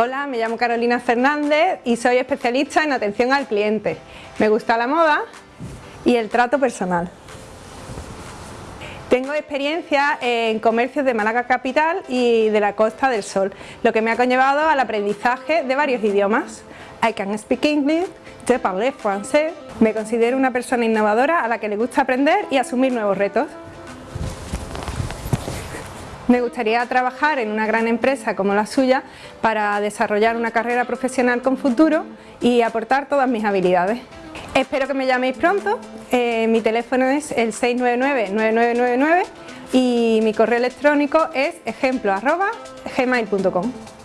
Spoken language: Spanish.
Hola, me llamo Carolina Fernández y soy especialista en atención al cliente. Me gusta la moda y el trato personal. Tengo experiencia en comercios de Málaga Capital y de la Costa del Sol, lo que me ha conllevado al aprendizaje de varios idiomas. I can speak English, je parle français. Me considero una persona innovadora a la que le gusta aprender y asumir nuevos retos. Me gustaría trabajar en una gran empresa como la suya para desarrollar una carrera profesional con futuro y aportar todas mis habilidades. Espero que me llaméis pronto, eh, mi teléfono es el 699-9999 y mi correo electrónico es ejemplo.gmail.com